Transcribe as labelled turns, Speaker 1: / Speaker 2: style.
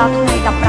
Speaker 1: รับใช้กับ